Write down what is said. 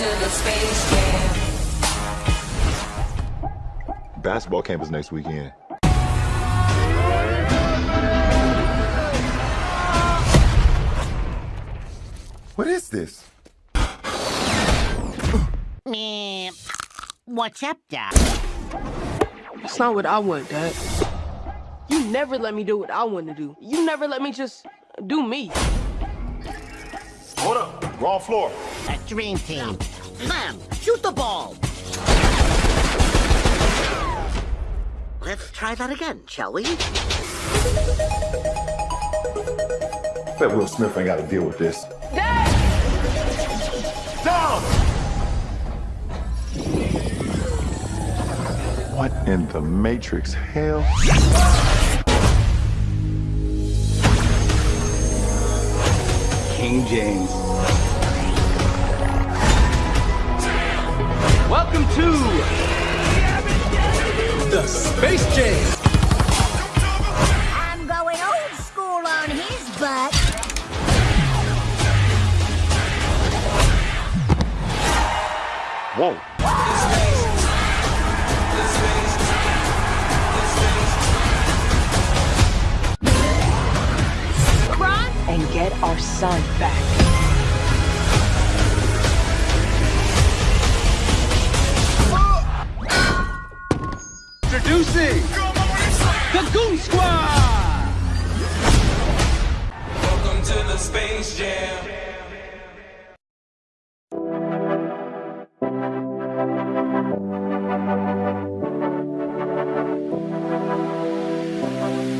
Welcome to the Space Jam. Basketball camp is next weekend. What is this? Me. What's up, Doc? It's not what I want, Dad. You never let me do what I want to do. You never let me just do me. Hold up. Wrong floor. A dream team. Slam! Shoot the ball! Let's try that again, shall we? Bet Will Smith ain't got to deal with this. Dad! Down! What in the Matrix hell? King James. Welcome to the Space Jam. I'm going old school on his butt. Whoa. And get our son back. Introducing the Goon Squad! Welcome to the Space Jam. Jam.